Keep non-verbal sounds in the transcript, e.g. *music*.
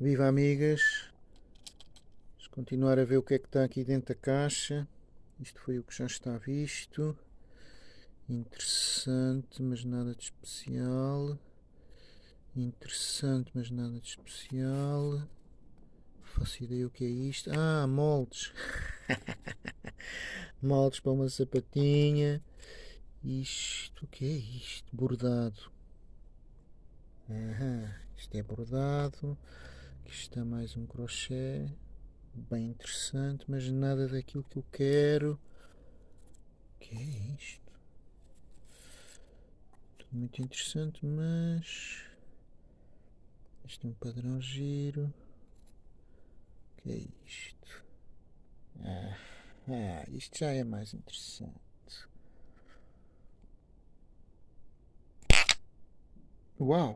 Viva amigas! Vamos continuar a ver o que é que está aqui dentro da caixa. Isto foi o que já está visto. Interessante, mas nada de especial. Interessante, mas nada de especial. Não faço ideia o que é isto. Ah, moldes. *laughs* moldes para uma sapatinha. Isto, o que é isto? Bordado. Aham, isto é bordado. Aqui está mais um crochê. Bem interessante, mas nada daquilo que eu quero. O que é isto? Tudo muito interessante, mas... Este é um padrão giro. O que é isto? Ah, ah, isto já é mais interessante. Uau!